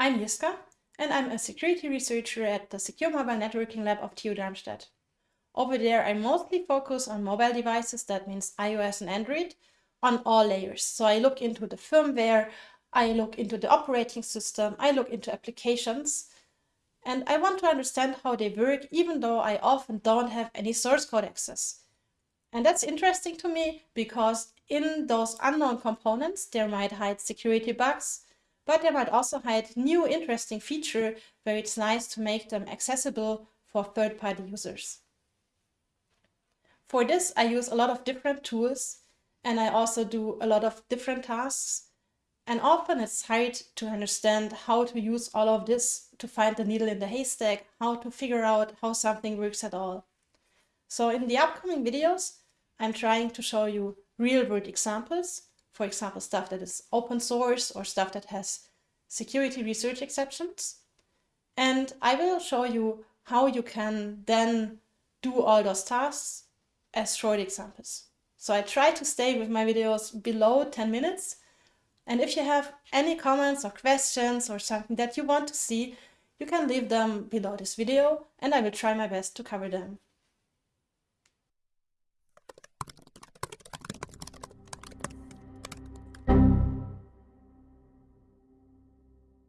I'm Jiska, and I'm a security researcher at the Secure Mobile Networking Lab of TU Darmstadt. Over there, I mostly focus on mobile devices, that means iOS and Android, on all layers. So I look into the firmware, I look into the operating system, I look into applications, and I want to understand how they work, even though I often don't have any source code access. And that's interesting to me because in those unknown components, there might hide security bugs, but they might also hide new interesting feature where it's nice to make them accessible for third-party users. For this, I use a lot of different tools and I also do a lot of different tasks. And often it's hard to understand how to use all of this to find the needle in the haystack, how to figure out how something works at all. So in the upcoming videos, I'm trying to show you real-world examples for example, stuff that is open source or stuff that has security research exceptions. And I will show you how you can then do all those tasks as short examples. So I try to stay with my videos below 10 minutes. And if you have any comments or questions or something that you want to see, you can leave them below this video and I will try my best to cover them.